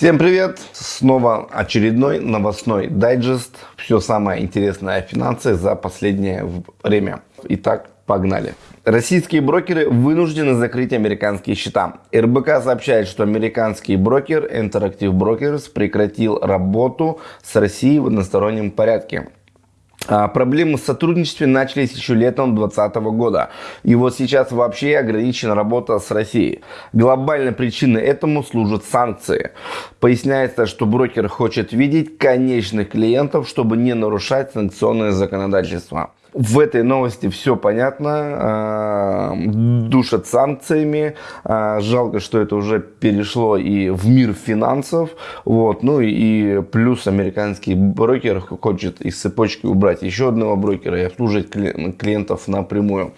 Всем привет! Снова очередной новостной дайджест. Все самое интересное о финансах за последнее время. Итак, погнали. Российские брокеры вынуждены закрыть американские счета. РБК сообщает, что американский брокер Interactive Brokers прекратил работу с Россией в одностороннем порядке. А, проблемы с сотрудничеством начались еще летом 2020 года. И вот сейчас вообще ограничена работа с Россией. Глобальной причиной этому служат санкции. Поясняется, что брокер хочет видеть конечных клиентов, чтобы не нарушать санкционное законодательство. В этой новости все понятно, а, душат санкциями, а, жалко, что это уже перешло и в мир финансов, вот, ну и плюс американский брокер хочет из цепочки убрать еще одного брокера и обслуживать клиентов напрямую.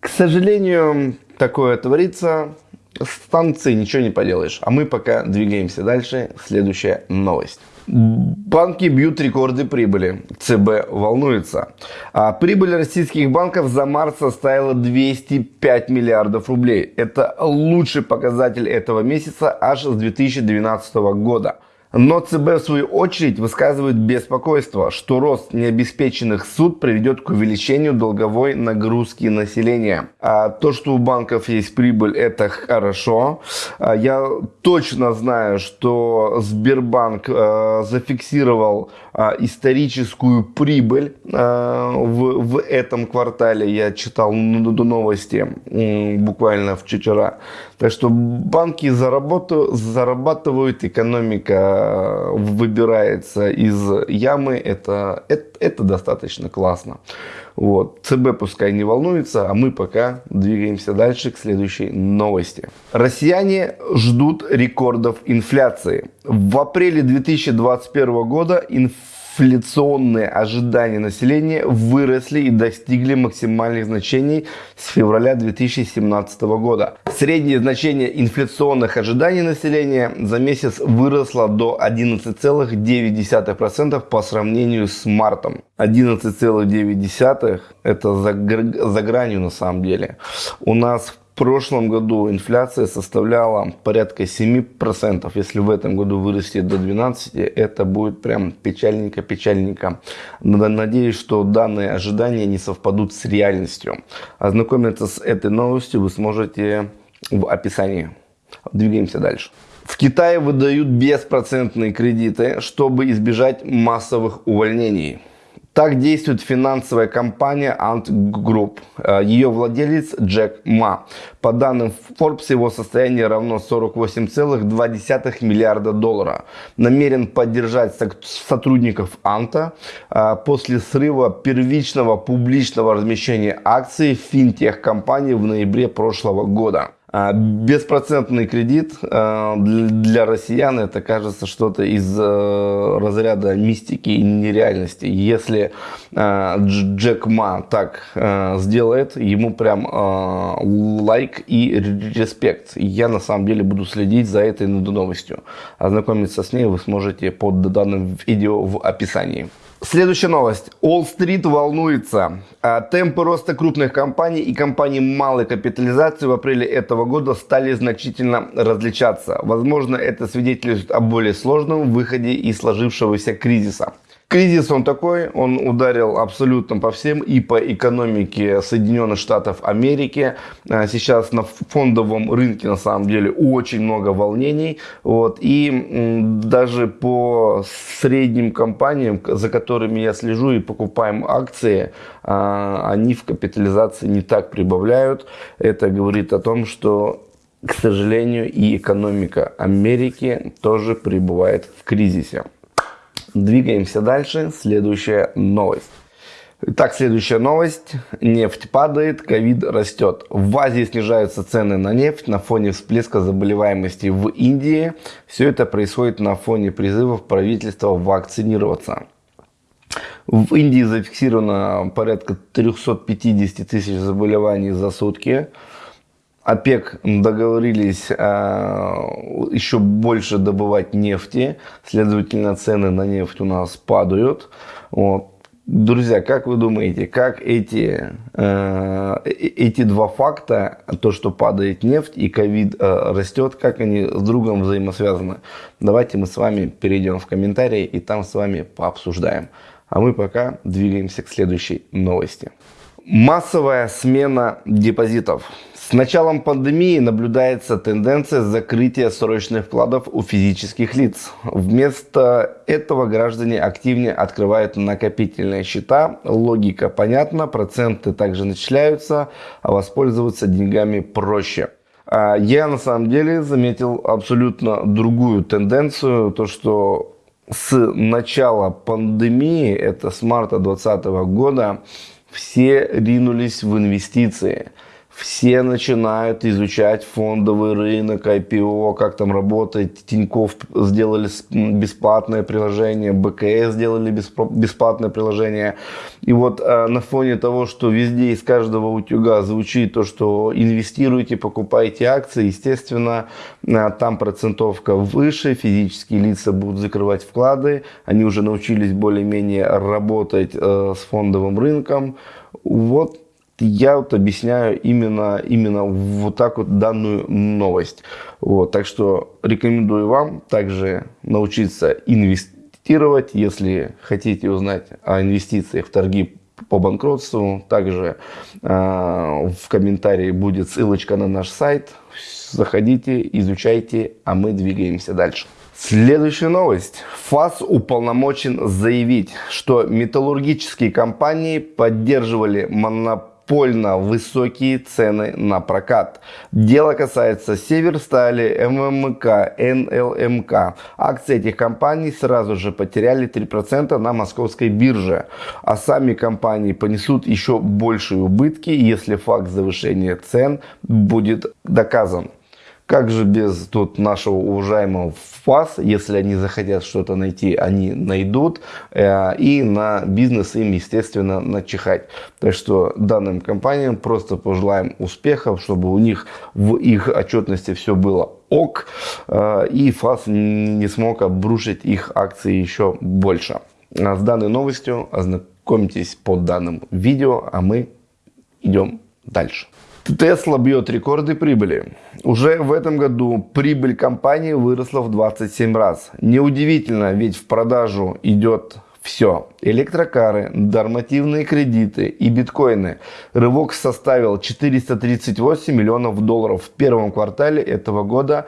К сожалению, такое творится, с санкцией ничего не поделаешь, а мы пока двигаемся дальше, следующая новость. Банки бьют рекорды прибыли. ЦБ волнуется. А прибыль российских банков за март составила 205 миллиардов рублей. Это лучший показатель этого месяца аж с 2012 года. Но ЦБ в свою очередь высказывает беспокойство, что рост необеспеченных суд приведет к увеличению долговой нагрузки населения. А то, что у банков есть прибыль, это хорошо. А я точно знаю, что Сбербанк э, зафиксировал историческую прибыль э, в, в этом квартале. Я читал новости буквально вчера. Так что банки зарабатывают, зарабатывают экономика выбирается из ямы, это, это, это достаточно классно. Вот. ЦБ пускай не волнуется, а мы пока двигаемся дальше к следующей новости. Россияне ждут рекордов инфляции. В апреле 2021 года инфляция инфляционные ожидания населения выросли и достигли максимальных значений с февраля 2017 года. Среднее значение инфляционных ожиданий населения за месяц выросло до 11,9% по сравнению с мартом. 11,9% это за, за гранью на самом деле. У нас в прошлом году инфляция составляла порядка 7%. Если в этом году вырастет до 12%, это будет прям печальненько-печальненько. Надеюсь, что данные ожидания не совпадут с реальностью. Ознакомиться с этой новостью вы сможете в описании. Двигаемся дальше. В Китае выдают беспроцентные кредиты, чтобы избежать массовых увольнений. Так действует финансовая компания Ant Group. Э, Ее владелец Джек Ма. По данным Forbes, его состояние равно 48,2 миллиарда долларов. Намерен поддержать сотрудников Анта э, после срыва первичного публичного размещения акций финтех-компании в ноябре прошлого года. А, беспроцентный кредит а, для россиян это кажется что-то из э, разряда мистики и нереальности. Если а, Джек Ма так сделает, ему прям лайк и респект. Я на самом деле буду следить за этой новостью. Ознакомиться с ней вы сможете под данным видео в описании. Следующая новость. Уолл-стрит волнуется. А, темпы роста крупных компаний и компаний малой капитализации в апреле этого года стали значительно различаться. Возможно, это свидетельствует о более сложном выходе из сложившегося кризиса. Кризис он такой, он ударил абсолютно по всем и по экономике Соединенных Штатов Америки. А, сейчас на фондовом рынке на самом деле очень много волнений. Вот, и даже по средним компаниям, за которыми я слежу и покупаем акции, а, они в капитализации не так прибавляют. Это говорит о том, что к сожалению, и экономика Америки тоже пребывает в кризисе. Двигаемся дальше. Следующая новость. Итак, следующая новость. Нефть падает, ковид растет. В Азии снижаются цены на нефть на фоне всплеска заболеваемости в Индии. Все это происходит на фоне призывов правительства вакцинироваться. В Индии зафиксировано порядка 350 тысяч заболеваний за сутки. ОПЕК договорились э, еще больше добывать нефти, следовательно, цены на нефть у нас падают. Вот. Друзья, как вы думаете, как эти, э, эти два факта, то, что падает нефть и ковид э, растет, как они с другом взаимосвязаны? Давайте мы с вами перейдем в комментарии и там с вами пообсуждаем. А мы пока двигаемся к следующей новости. Массовая смена депозитов. С началом пандемии наблюдается тенденция закрытия срочных вкладов у физических лиц. Вместо этого граждане активнее открывают накопительные счета. Логика понятна, проценты также начисляются, а воспользоваться деньгами проще. А я на самом деле заметил абсолютно другую тенденцию, то что с начала пандемии, это с марта 2020 года, все ринулись в инвестиции – все начинают изучать фондовый рынок, IPO, как там работает. Тиньков сделали бесплатное приложение, БКС сделали бесплатное приложение. И вот э, на фоне того, что везде из каждого утюга звучит то, что инвестируйте, покупайте акции, естественно, э, там процентовка выше, физические лица будут закрывать вклады, они уже научились более-менее работать э, с фондовым рынком. Вот я вот объясняю именно, именно вот так вот данную новость. Вот, так что рекомендую вам также научиться инвестировать, если хотите узнать о инвестициях в торги по банкротству. Также э, в комментарии будет ссылочка на наш сайт. Заходите, изучайте, а мы двигаемся дальше. Следующая новость. ФАС уполномочен заявить, что металлургические компании поддерживали монополию подпольно высокие цены на прокат. Дело касается Северстали, ММК, НЛМК. Акции этих компаний сразу же потеряли 3% на московской бирже. А сами компании понесут еще большие убытки, если факт завышения цен будет доказан. Как же без тут нашего уважаемого ФАС, если они захотят что-то найти, они найдут. Э, и на бизнес им, естественно, начихать. Так что данным компаниям просто пожелаем успехов, чтобы у них в их отчетности все было ок. Э, и ФАС не смог обрушить их акции еще больше. А с данной новостью ознакомьтесь под данным видео, а мы идем дальше. Тесла бьет рекорды прибыли. Уже в этом году прибыль компании выросла в 27 раз. Неудивительно, ведь в продажу идет все. Электрокары, нормативные кредиты и биткоины. Рывок составил 438 миллионов долларов в первом квартале этого года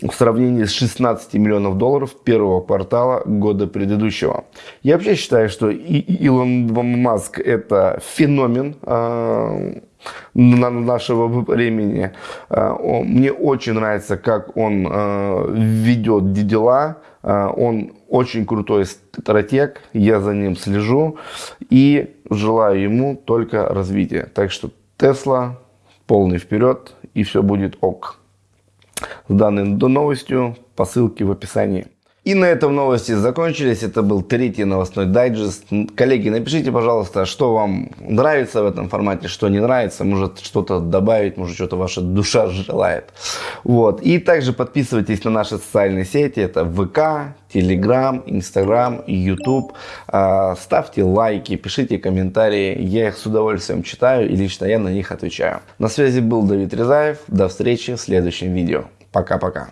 в сравнении с 16 миллионов долларов первого квартала года предыдущего. Я вообще считаю, что Илон Маск это феномен э, нашего времени. Э, мне очень нравится, как он э, ведет дела. Э, он очень крутой стратег, я за ним слежу и желаю ему только развития. Так что Тесла полный вперед и все будет ок с данной новостью по ссылке в описании. И на этом новости закончились. Это был третий новостной дайджест. Коллеги, напишите, пожалуйста, что вам нравится в этом формате, что не нравится. Может что-то добавить, может что-то ваша душа желает. Вот. И также подписывайтесь на наши социальные сети. Это ВК, Телеграм, Инстаграм, Ютуб. Ставьте лайки, пишите комментарии. Я их с удовольствием читаю и лично я на них отвечаю. На связи был Давид Резаев. До встречи в следующем видео. Пока-пока.